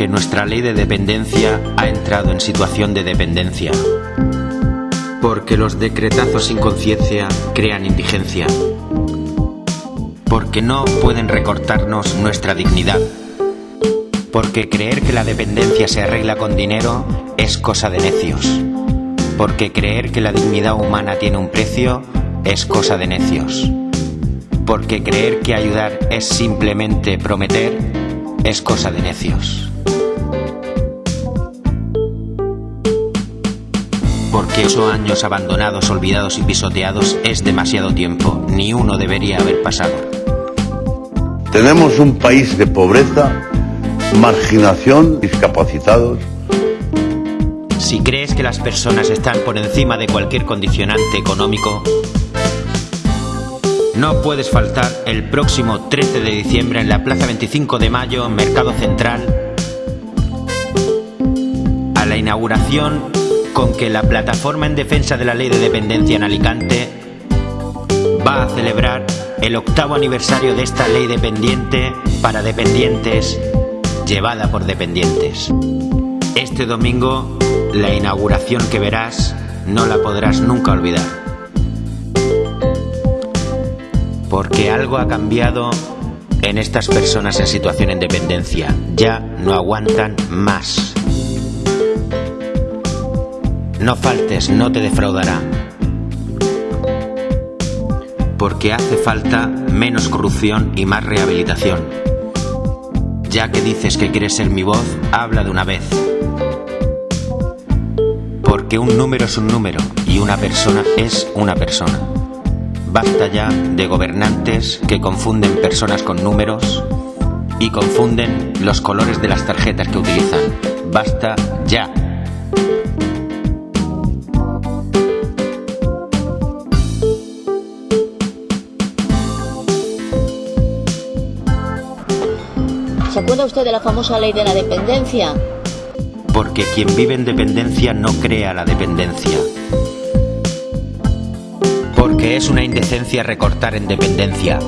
Porque nuestra ley de dependencia ha entrado en situación de dependencia. Porque los decretazos sin conciencia crean indigencia. Porque no pueden recortarnos nuestra dignidad. Porque creer que la dependencia se arregla con dinero es cosa de necios. Porque creer que la dignidad humana tiene un precio es cosa de necios. Porque creer que ayudar es simplemente prometer es cosa de necios. Porque ocho años abandonados, olvidados y pisoteados es demasiado tiempo. Ni uno debería haber pasado. Tenemos un país de pobreza, marginación, discapacitados. Si crees que las personas están por encima de cualquier condicionante económico, no puedes faltar el próximo 13 de diciembre en la Plaza 25 de Mayo, Mercado Central, a la inauguración con que la Plataforma en Defensa de la Ley de Dependencia en Alicante va a celebrar el octavo aniversario de esta ley dependiente para dependientes, llevada por dependientes. Este domingo, la inauguración que verás no la podrás nunca olvidar. Porque algo ha cambiado en estas personas en situación de dependencia. Ya no aguantan más. No faltes, no te defraudará. Porque hace falta menos corrupción y más rehabilitación. Ya que dices que quieres ser mi voz, habla de una vez. Porque un número es un número y una persona es una persona. Basta ya de gobernantes que confunden personas con números y confunden los colores de las tarjetas que utilizan. Basta ya. ¿Se acuerda usted de la famosa ley de la dependencia? Porque quien vive en dependencia no crea la dependencia. Porque es una indecencia recortar en dependencia.